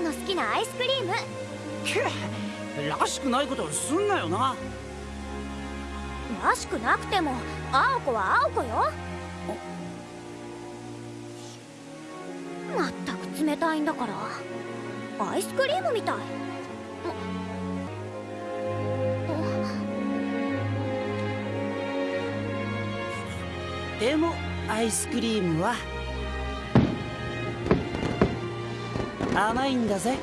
の好きなアイスクリーム。らしくないことをすんなよな。らしくなくても青子は青子よ。まったく冷たいんだから。アイスクリームみたい。でもアイスクリームは甘いんだぜ。